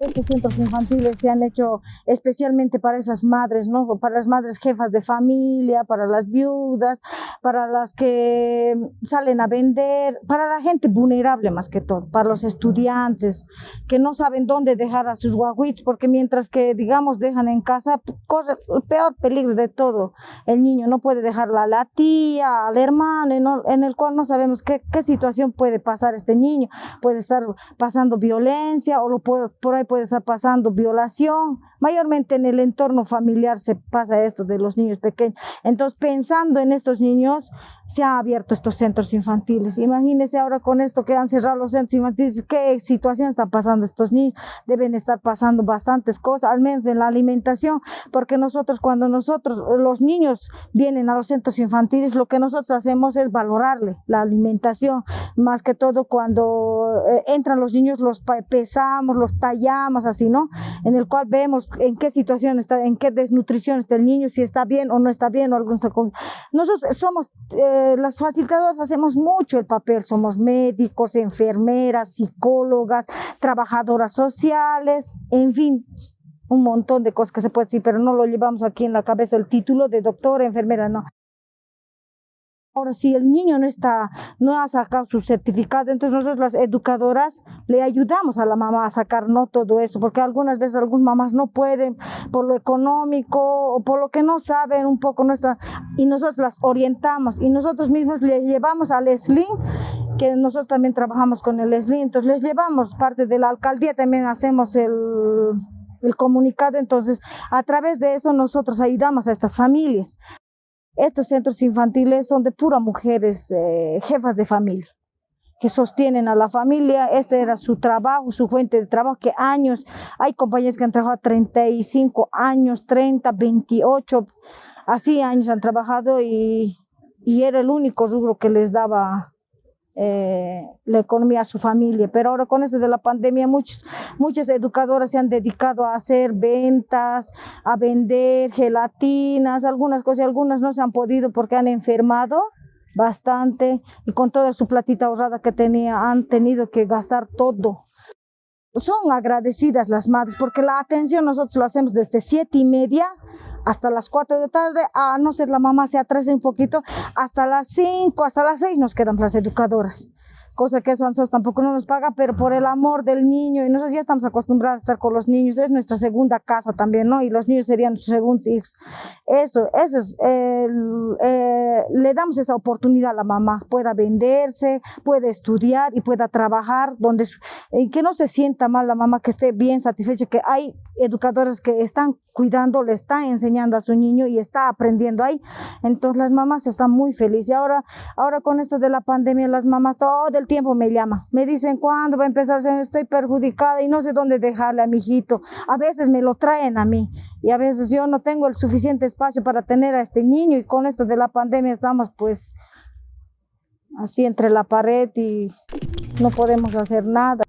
Estos centros infantiles se han hecho especialmente para esas madres, ¿no? Para las madres jefas de familia, para las viudas, para las que salen a vender, para la gente vulnerable más que todo, para los estudiantes que no saben dónde dejar a sus guaguits, porque mientras que, digamos, dejan en casa, corre el peor peligro de todo. El niño no puede dejarla a la tía, al hermano, en, el cual no sabemos qué, qué, situación puede pasar este niño. Puede estar pasando violencia o lo puede, por ahí puede estar pasando violación. Mayormente en el entorno familiar se pasa esto de los niños pequeños. Entonces, pensando en estos niños, se han abierto estos centros infantiles. Imagínense ahora con esto que han cerrado los centros infantiles, qué situación está pasando estos niños. Deben estar pasando bastantes cosas, al menos en la alimentación, porque nosotros cuando nosotros, los niños vienen a los centros infantiles, lo que nosotros hacemos es valorarle la alimentación, más que todo cuando eh, entran los niños los pesamos, los tallamos así, ¿no? En el cual vemos en qué situación está, en qué desnutrición está el niño, si está bien o no está bien o algún Nosotros somos, eh, las facilitadoras hacemos mucho el papel, somos médicos, enfermeras, psicólogas, trabajadoras sociales, en fin, un montón de cosas que se puede decir, pero no lo llevamos aquí en la cabeza el título de doctora, enfermera, no. Ahora, si el niño no está, no ha sacado su certificado, entonces nosotros las educadoras le ayudamos a la mamá a sacar no todo eso, porque algunas veces algunas mamás no pueden por lo económico o por lo que no saben un poco, no está, y nosotros las orientamos y nosotros mismos les llevamos al SLIN, que nosotros también trabajamos con el SLIN, entonces les llevamos parte de la alcaldía, también hacemos el el comunicado, entonces a través de eso nosotros ayudamos a estas familias. Estos centros infantiles son de pura mujeres, eh, jefas de familia, que sostienen a la familia. Este era su trabajo, su fuente de trabajo, que años, hay compañías que han trabajado 35 años, 30, 28, así años han trabajado y, y era el único rubro que les daba eh, la economía a su familia. Pero ahora con esto de la pandemia, muchos, muchas educadoras se han dedicado a hacer ventas, a vender gelatinas, algunas cosas, algunas no se han podido porque han enfermado bastante y con toda su platita ahorrada que tenía han tenido que gastar todo. Son agradecidas las madres porque la atención nosotros lo hacemos desde siete y media hasta las 4 de tarde, a no ser la mamá se atrase un poquito, hasta las 5, hasta las 6 nos quedan las educadoras cosa que eso nosotros tampoco no nos paga, pero por el amor del niño, y nosotros ya estamos acostumbrados a estar con los niños, es nuestra segunda casa también, ¿no? Y los niños serían nuestros segundos hijos. Eso, eso es, eh, le damos esa oportunidad a la mamá, pueda venderse, puede estudiar y pueda trabajar, donde, y que no se sienta mal la mamá, que esté bien satisfecha, que hay educadores que están cuidando, le están enseñando a su niño y está aprendiendo ahí. Entonces las mamás están muy felices. Y ahora, ahora con esto de la pandemia, las mamás todo el tiempo me llaman. Me dicen, ¿cuándo va a empezar? Estoy perjudicada y no sé dónde dejarle a mi hijito. A veces me lo traen a mí y a veces yo no tengo el suficiente espacio para tener a este niño y con esto de la pandemia estamos pues así entre la pared y no podemos hacer nada.